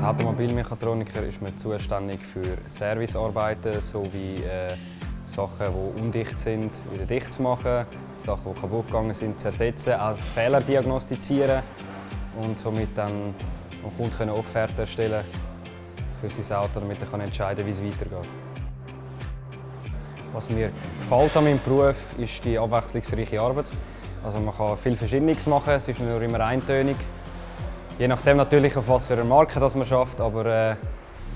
Automobilmechatroniker ist man zuständig für Servicearbeiten sowie äh, Sachen, die undicht sind, wieder dicht zu machen, Sachen, die kaputt gegangen sind, zu ersetzen, auch Fehler diagnostizieren und somit dann dem Kunden Offerten erstellen für sein Auto, damit er entscheiden kann, wie es weitergeht. Was mir gefällt an meinem Beruf, ist die abwechslungsreiche Arbeit. Also man kann viel Verschiedenes machen, es ist nicht nur immer eintönig. Je nachdem natürlich, auf was für eine Marke das man schafft, aber äh,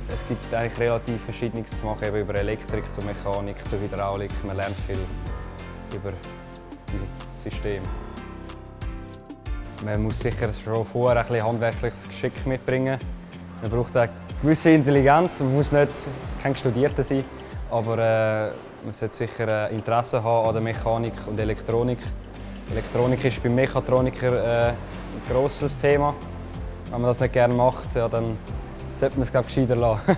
es gibt eigentlich relativ Verschiedenes zu machen, eben über Elektrik, zur Mechanik, zur Hydraulik. Man lernt viel über die Systeme. Man muss sicher schon vorher ein bisschen handwerkliches Geschick mitbringen. Man braucht eine gewisse Intelligenz. Man muss nicht kein Studierter sein, aber äh, man sollte sicher Interesse haben an der Mechanik und Elektronik. Elektronik ist beim Mechatroniker äh, ein grosses Thema. Wenn man das nicht gerne macht, ja, dann sollte man es gescheiter lassen.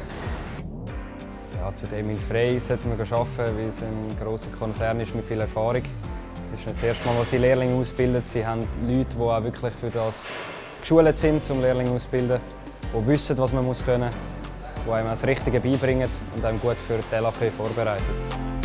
ja, zu Emil Frey sollte man arbeiten, weil es ein grosser Konzern ist mit viel Erfahrung. Es ist nicht das erste Mal, wo sie Lehrlinge ausbilden. Sie haben Leute, die auch wirklich für das geschult sind, um Lehrlinge auszubilden, die wissen, was man können muss, die einem das Richtige beibringen und einem gut für die LAP vorbereiten.